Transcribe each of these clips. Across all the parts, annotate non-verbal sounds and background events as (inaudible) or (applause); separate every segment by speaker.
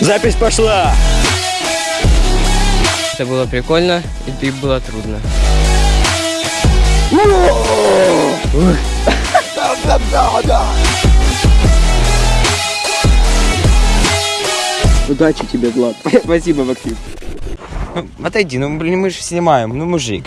Speaker 1: Запись пошла!
Speaker 2: Это было прикольно и было трудно.
Speaker 1: Удачи тебе, Влад. (laughs) Спасибо, Максим.
Speaker 3: Ну, отойди, ну, блин, мы же снимаем, ну, мужик.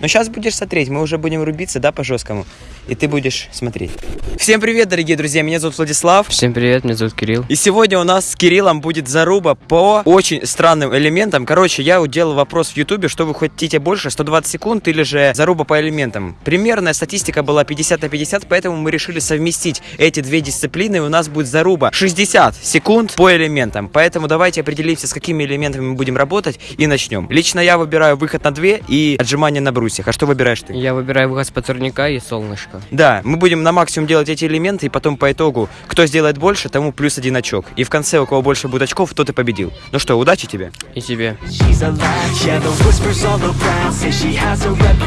Speaker 3: Но сейчас будешь смотреть, мы уже будем рубиться, да, по-жесткому. И ты будешь смотреть. Всем привет, дорогие друзья, меня зовут Владислав.
Speaker 2: Всем привет, меня зовут Кирилл.
Speaker 3: И сегодня у нас с Кириллом будет заруба по очень странным элементам. Короче, я уделал вопрос в Ютубе, что вы хотите больше, 120 секунд или же заруба по элементам. Примерная статистика была 50 на 50, поэтому мы решили совместить эти две дисциплины, и у нас будет заруба 60 секунд по элементам. Поэтому давайте определимся, с какими элементами мы будем работать, и начнем. Лично я выбираю выход на 2 и отжимания на брусьях. А что выбираешь ты?
Speaker 2: Я выбираю выход с турника и солнышко.
Speaker 3: Да, мы будем на максимум делать эти элементы, и потом по итогу, кто сделает больше, тому плюс один очок. И в конце, у кого больше будет очков, тот и победил. Ну что, удачи тебе.
Speaker 2: И тебе.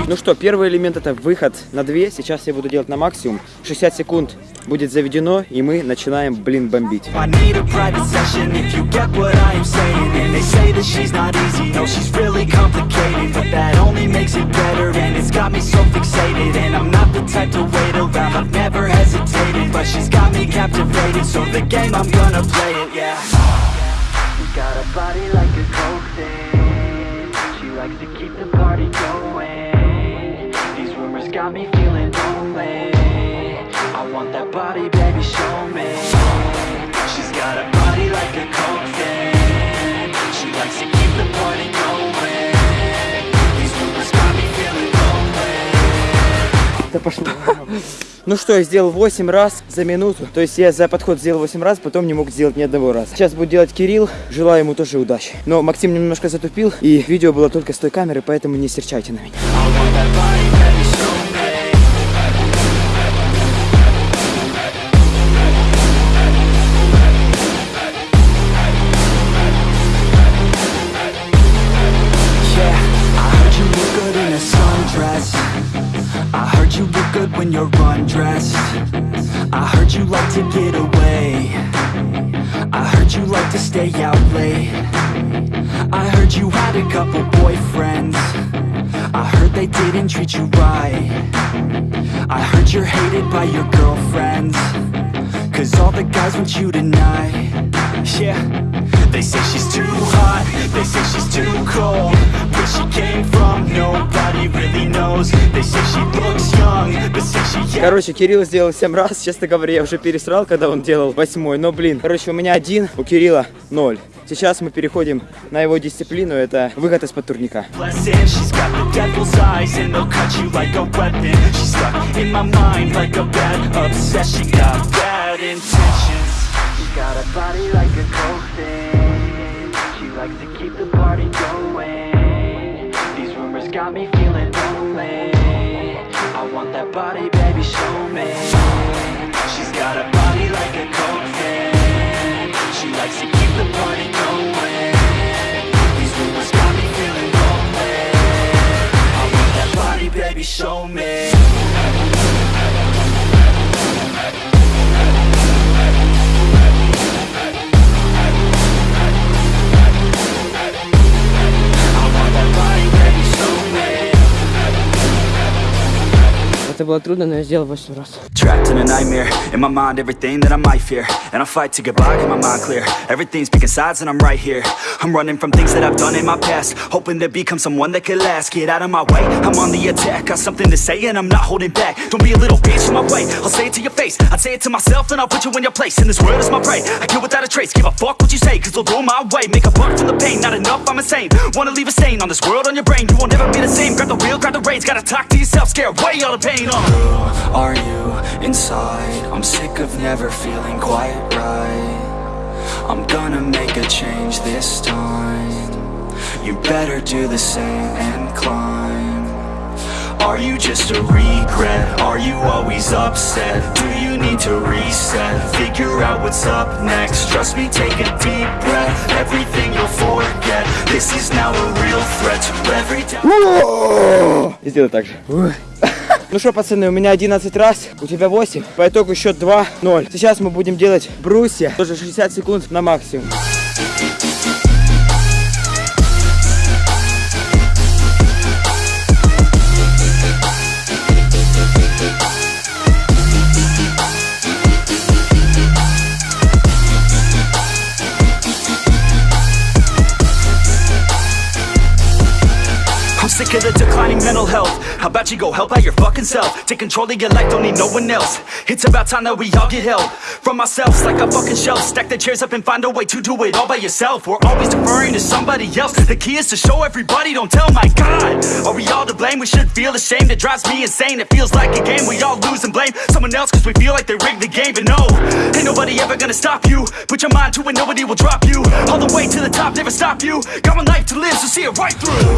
Speaker 1: Ну что, первый элемент это выход на 2. Сейчас я буду делать на максимум. 60 секунд будет заведено, и мы начинаем, блин, бомбить.
Speaker 4: Got me a body like a coke thing. She likes to keep the party going. These rumors got feeling want that body, baby, show me. She's got a body like a coke. She likes to keep the party going. These rumors got me feeling lonely.
Speaker 1: Да пошло. Ну что, я сделал 8 раз за минуту. То есть я за подход сделал 8 раз, потом не мог сделать ни одного раза. Сейчас будет делать Кирилл. Желаю ему тоже удачи. Но Максим немножко затупил, и видео было только с той камеры, поэтому не серчайте на меня.
Speaker 4: Good when you're undressed. I heard you like to get away. I heard you like to stay out late. I heard you had a couple boyfriends. I heard they didn't treat you right. I heard you're hated by your girlfriends. Cause all the guys want you tonight. Yeah. They say she's too hot, they say she's too cold. Where she came from, nobody really knows. They say she looks young, but say she
Speaker 1: Короче, Кирилл сделал 7 раз. Честно говоря, я уже пересрал, когда он делал восьмой. Но, блин, короче, у меня один, у Кирилла ноль. Сейчас мы переходим на его дисциплину. Это выход из-под турника.
Speaker 4: got got me feeling lonely. I want that body, baby, show me. She's got a body like a coke thing She likes to keep the party going. These rumors got me feeling lonely. I want that body, baby, show me
Speaker 2: Это было трудно, но я сделал 8 раз.
Speaker 4: Trapped in a nightmare, in my mind everything that I might fear And I fight to get by, get my mind clear Everything's picking sides and I'm right here I'm running from things that I've done in my past Hoping to become someone that could last Get out of my way, I'm on the attack Got something to say and I'm not holding back Don't be a little bitch in my way, I'll say it to your face I'd say it to myself and I'll put you in your place And this world is my prey, I kill without a trace Give a fuck what you say, cause they'll go my way Make a buck from the pain, not enough, I'm insane Wanna leave a stain on this world on your brain You won't ever be the same, grab the wheel, grab the reins Gotta talk to yourself, scare away all the pain uh. Who are you inside? I'm sick of never feeling quite right I'm gonna make a change this time You better do the same and climb Are you just a regret? Are you always upset? Do you need to reset? Figure out what's up next Trust me, take a deep breath Everything you'll forget This is now a real threat to every doubt
Speaker 1: И сделай так же. Ну что, пацаны, у меня 11 раз, у тебя 8. По итогу счет 2-0. Сейчас мы будем делать брусья. Тоже 60 секунд на максимум.
Speaker 4: How about you go help out your fucking self? Take control of your life, don't need no one else. It's about time that we all get help From ourselves like a fucking shelf. Stack the chairs up and find a way to do it all by yourself. We're always deferring to somebody else. The key is to show everybody, don't tell my God. Are we all to blame? We should feel ashamed. It drives me insane, it feels like a game. We all lose and blame someone else Cause we feel like they rigged the game. But no, ain't nobody ever gonna stop you. Put your mind to it, nobody will drop you. All the way to the top, never stop you. Got one life to live, so see it right through.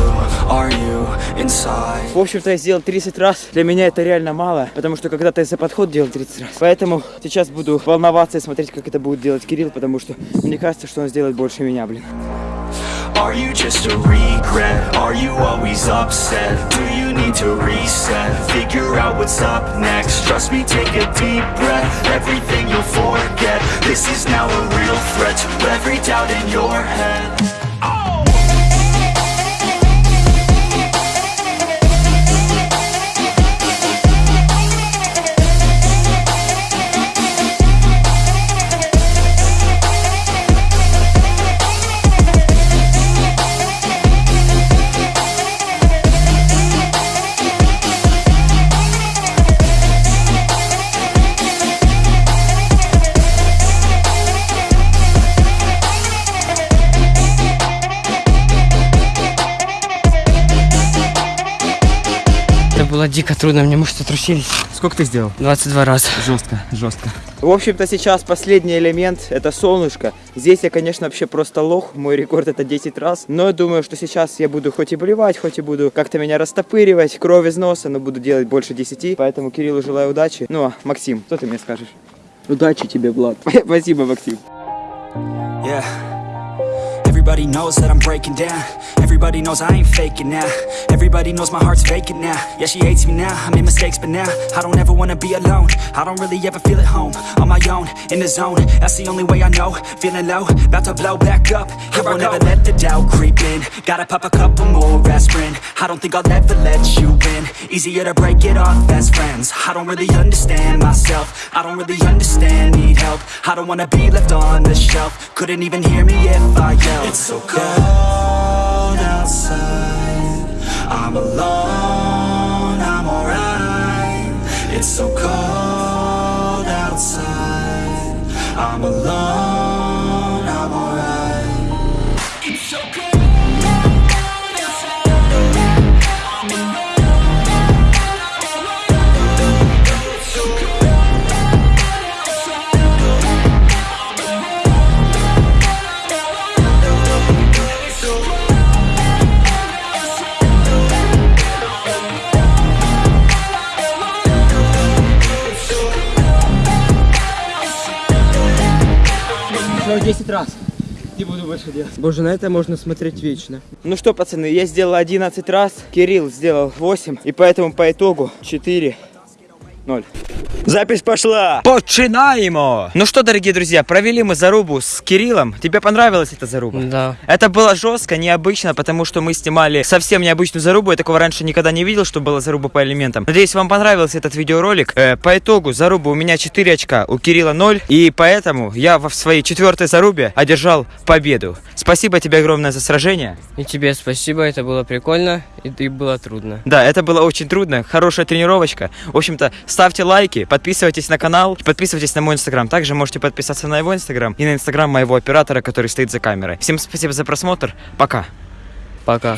Speaker 5: Are you inside?
Speaker 1: Я сделал 30 раз. Для меня это реально мало, потому что когда-то я за подход делал 30 раз. Поэтому сейчас буду волноваться и смотреть, как это будет делать Кирилл, потому что мне кажется, что он сделает больше меня, блин.
Speaker 4: Are you just a regret? Are you always upset? Do you need to reset? Figure out what's up next Trust me, take a deep breath Everything you'll forget This is now a real threat To every doubt in your head
Speaker 2: было дико трудно, мне мышцы трусились.
Speaker 1: Сколько ты сделал?
Speaker 2: 22 раза.
Speaker 1: Жестко, жестко. В общем-то, сейчас последний элемент – это солнышко. Здесь я, конечно, вообще просто лох. Мой рекорд – это 10 раз. Но я думаю, что сейчас я буду хоть и блевать, хоть и буду как-то меня растопыривать, кровь из носа, но буду делать больше 10. Поэтому Кириллу желаю удачи. Ну, а Максим, что ты мне скажешь?
Speaker 2: Удачи тебе, Влад. (laughs)
Speaker 1: Спасибо, Максим.
Speaker 4: Yeah. Everybody knows that I'm breaking down. Everybody knows I ain't faking now. Everybody knows my heart's vacant now. Yeah, she hates me now. I made mistakes, but now I don't ever wanna be alone. I don't really ever feel at home. On my own, in the zone. That's the only way I know. Feeling low, about to blow back up. Here I won't ever let the doubt creep in. Gotta pop a couple more aspirin. I don't think I'll ever let you in. Easier to break it off best friends. I don't really understand myself. I don't really understand, need help. I don't wanna be left on the shelf. Couldn't even hear me if I yelled. It's so cold outside. I'm alone,
Speaker 1: Еще 10 раз. Не буду больше делать.
Speaker 2: Боже, на это можно смотреть вечно.
Speaker 1: Ну что, пацаны, я сделал 11 раз, Кирилл сделал 8, и поэтому по итогу 4 0.
Speaker 3: Запись пошла! Починаемо! Ну что, дорогие друзья, провели мы зарубу с Кириллом. Тебе понравилась эта заруба?
Speaker 2: Да.
Speaker 3: Это было жестко, необычно, потому что мы снимали совсем необычную зарубу. Я такого раньше никогда не видел, что была заруба по элементам. Надеюсь, вам понравился этот видеоролик. Э, по итогу заруба у меня 4 очка, у Кирилла 0. И поэтому я в своей четвертой зарубе одержал победу. Спасибо тебе огромное за сражение.
Speaker 2: И тебе спасибо, это было прикольно, и, и было трудно.
Speaker 3: Да, это было очень трудно, хорошая тренировочка. В общем-то, ставьте лайки, подписывайтесь на канал, подписывайтесь на мой инстаграм. Также можете подписаться на его инстаграм и на инстаграм моего оператора, который стоит за камерой. Всем спасибо за просмотр. Пока.
Speaker 2: Пока.